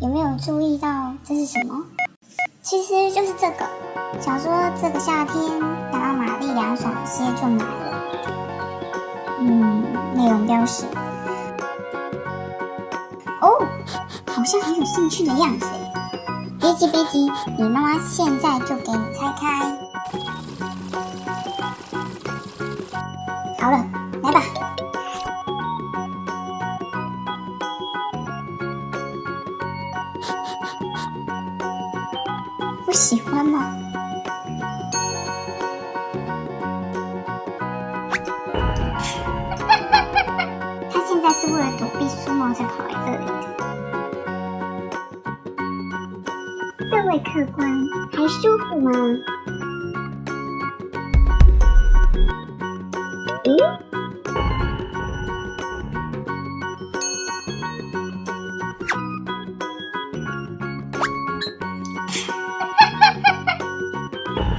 有没有注意到这是什么？其实就是这个。想说这个夏天想要玛丽凉爽些就买了。嗯，内容标识。哦，好像很有兴趣的样子。别急别急，你妈妈现在就给你拆开。好了，来吧。不喜欢吗？他现在是为了躲避苏毛才跑来这里的。这位客官，还舒服吗？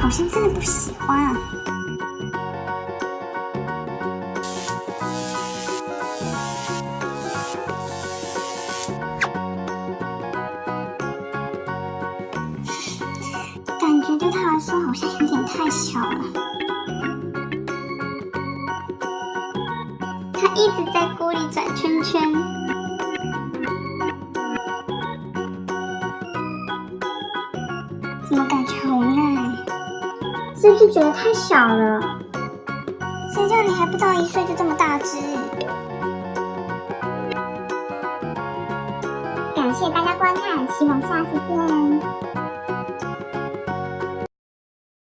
好像真的不喜欢啊。感觉对他来说好像有点太小了。他一直在锅里转圈圈。怎么感觉？是不是觉得太小了？谁叫你还不到一岁就这么大只？感谢大家观看，希望下次见。